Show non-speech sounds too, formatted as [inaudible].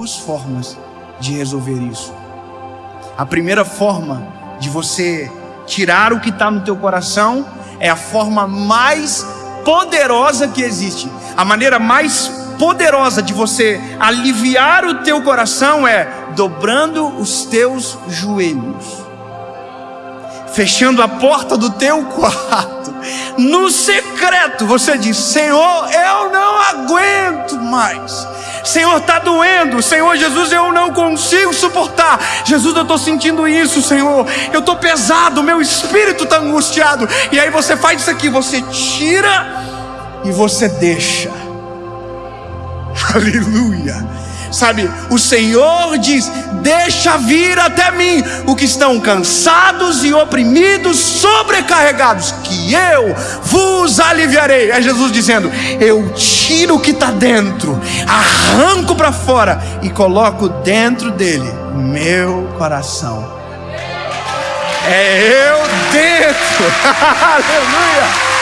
duas formas de resolver isso. A primeira forma de você tirar o que está no teu coração é a forma mais poderosa que existe. A maneira mais poderosa de você aliviar o teu coração é dobrando os teus joelhos fechando a porta do teu [laughs] quarto, no secreto, você diz: Senhor, eu não aguento mais. Senhor, está doendo. Senhor Jesus, eu não consigo suportar. Jesus, eu estou sentindo isso, Senhor. Eu estou pesado, meu espírito está angustiado. E aí você faz isso aqui: você tira e você deixa. [laughs] Aleluia. Sabe, o Senhor diz: Deixa vir até mim o que estão cansados e oprimidos, sobrecarregados, que eu vos aliviarei. É Jesus dizendo: Eu tiro o que está dentro, arranco para fora e coloco dentro dele meu coração. É eu dentro, [laughs] aleluia